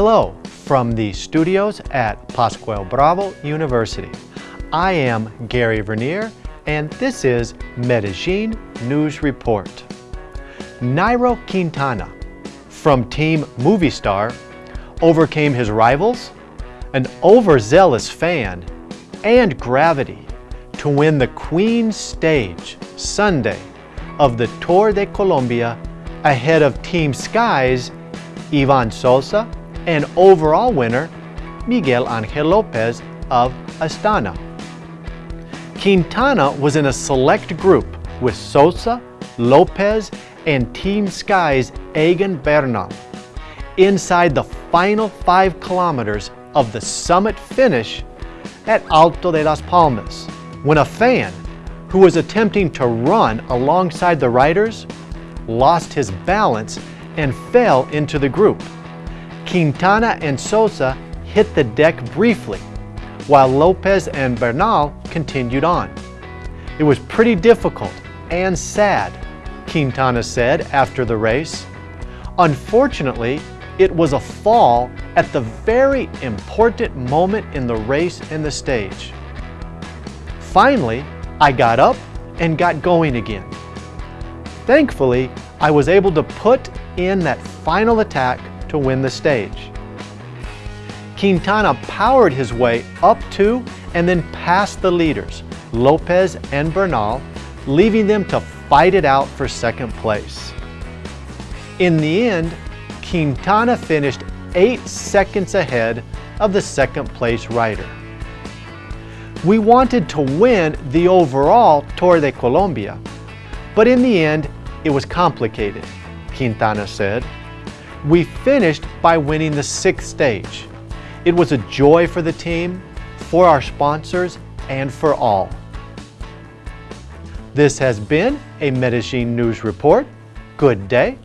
Hello from the studios at Pascual Bravo University. I am Gary Vernier and this is Medellin News Report. Nairo Quintana from Team Movistar overcame his rivals, an overzealous fan, and gravity to win the Queen Stage Sunday of the Tour de Colombia ahead of Team Sky's Ivan Sosa and overall winner Miguel Angel Lopez of Astana. Quintana was in a select group with Sosa, Lopez, and Team Sky's Egan Bernal inside the final five kilometers of the summit finish at Alto de las Palmas when a fan who was attempting to run alongside the riders lost his balance and fell into the group. Quintana and Sosa hit the deck briefly, while Lopez and Bernal continued on. It was pretty difficult and sad, Quintana said after the race. Unfortunately, it was a fall at the very important moment in the race and the stage. Finally, I got up and got going again. Thankfully, I was able to put in that final attack to win the stage. Quintana powered his way up to and then past the leaders, Lopez and Bernal, leaving them to fight it out for second place. In the end, Quintana finished eight seconds ahead of the second place rider. We wanted to win the overall Tour de Colombia, but in the end, it was complicated, Quintana said. We finished by winning the sixth stage. It was a joy for the team, for our sponsors, and for all. This has been a Medellin News Report. Good day